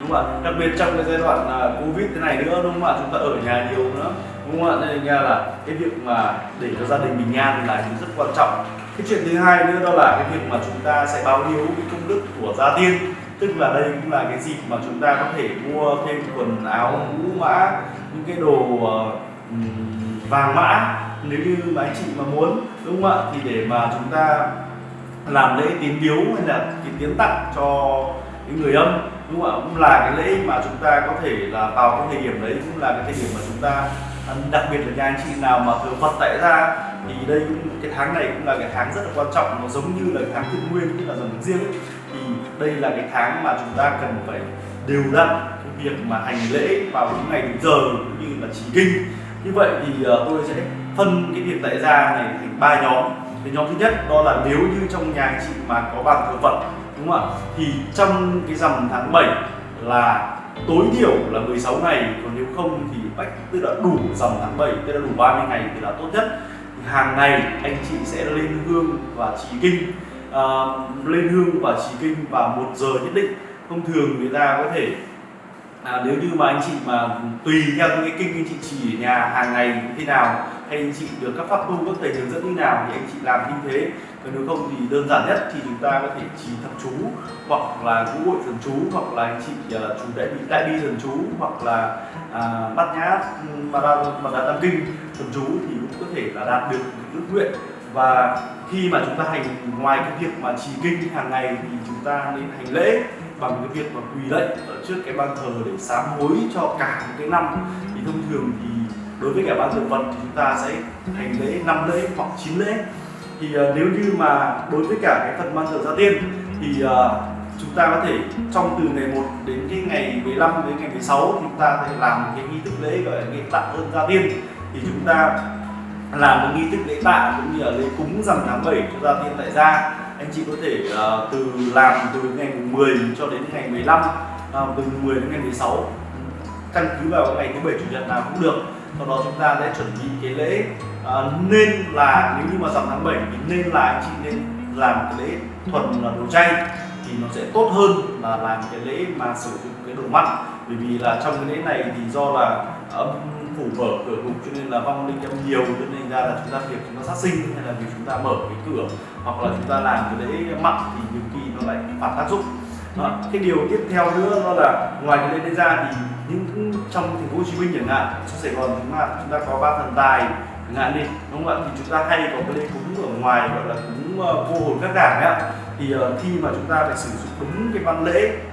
đúng không ạ? Đặc biệt trong cái giai đoạn à, covid thế này nữa đúng không ạ? Chúng ta ở nhà nhiều nữa đúng không ạ? Nên ra là cái việc mà để cho gia đình bình an là điều rất quan trọng. Cái chuyện thứ hai nữa đó là cái việc mà chúng ta sẽ báo hiếu cái công đức của gia tiên. Tức là đây cũng là cái dịp mà chúng ta có thể mua thêm quần áo mũ mã những cái đồ ờ, vàng mã nếu như mà anh chị mà muốn đúng không ạ? Thì để mà chúng ta làm lễ tín biếu hay là cái tiến tặng cho cái người âm, đúng không ạ? Cũng là cái lễ mà chúng ta có thể là vào cái thời điểm đấy, cũng là cái thời điểm mà chúng ta, đặc biệt là nhà anh chị nào mà thờ Phật tại gia, thì đây cũng, cái tháng này cũng là cái tháng rất là quan trọng, nó giống như là cái tháng thiên nguyên, tức là dòng riêng. Ấy. thì đây là cái tháng mà chúng ta cần phải đều đặn cái việc mà hành lễ vào những ngày đúng giờ, cũng như là trì kinh. Như vậy thì ờ, tôi sẽ phân cái việc tại gia này thành ba nhóm. Cái nhóm thứ nhất đó là nếu như trong nhà anh chị mà có bàn thờ Phật đúng không ạ? Thì trong cái rằm tháng 7 là tối thiểu là 16 ngày còn nếu không thì bách tức là đủ dòng tháng 7 tức là đủ 30 ngày thì là tốt nhất. Hàng ngày anh chị sẽ lên hương và trì kinh à, lên hương và trì kinh vào một giờ nhất định. Thông thường người ta có thể à, nếu như mà anh chị mà tùy theo những cái kinh anh chị chỉ ở nhà hàng ngày như thế nào hay anh chị được các pháp tu các thầy hướng dẫn như nào thì anh chị làm như thế. Còn nếu không thì đơn giản nhất thì chúng ta có thể trì thập chú hoặc là ngũ hội thần chú hoặc là anh chị uh, chú đại bi đại bi thần chú hoặc là uh, bát nhã mà đa mà đa tam kinh thần chú thì cũng có thể là đạt được ước nguyện. Và khi mà chúng ta hành ngoài cái việc mà trì kinh hàng ngày thì chúng ta nên hành lễ bằng cái việc mà quỳ lạy ở trước cái ban thờ để sám hối cho cả một cái năm. Thì thông thường thì đối với cả ban thờ vật thì chúng ta sẽ hành lễ năm lễ hoặc chín lễ. Thì uh, nếu như mà đối với cả cái phần ban thờ gia tiên thì uh, chúng ta có thể trong từ ngày 1 đến cái ngày 15 đến ngày 16 thì chúng ta sẽ làm cái nghi thức lễ gọi là nghi tạ ơn gia tiên. Thì chúng ta làm một nghi thức lễ tạ cũng như là lễ cúng rằm tháng 7 cho gia tiên tại gia anh chị có thể uh, từ làm từ ngày 10 cho đến ngày 15 uh, ờ, từ 10 đến ngày 16 căn cứ vào ngày thứ bảy chủ nhật nào cũng được. Sau đó chúng ta sẽ chuẩn bị cái lễ uh, nên là nếu như mà rằm tháng 7 thì nên là anh chị nên làm cái lễ thuần là đồ chay thì nó sẽ tốt hơn là làm cái lễ mà sử dụng cái đồ mặn bởi vì là trong cái lễ này thì do là âm phủ mở cửa ngục cho nên là vong linh âm nhiều, cho nên ra là chúng ta việc chúng ta sát sinh hay là việc chúng ta mở cái cửa hoặc là chúng ta làm cái lễ mặn thì nhiều khi nó lại phản tác dụng đó. cái điều tiếp theo nữa đó là ngoài cái lễ đấy ra thì những trong thành phố Hồ Chí Minh chẳng hạn trong Sài Gòn chúng ta chúng ta có ba thần tài ngạn đi đúng không ạ? Thì chúng ta hay có cái lễ cúng ở ngoài gọi là cúng uh, hồn các đảng ấy ạ. Thì uh, khi mà chúng ta phải sử dụng đúng cái văn lễ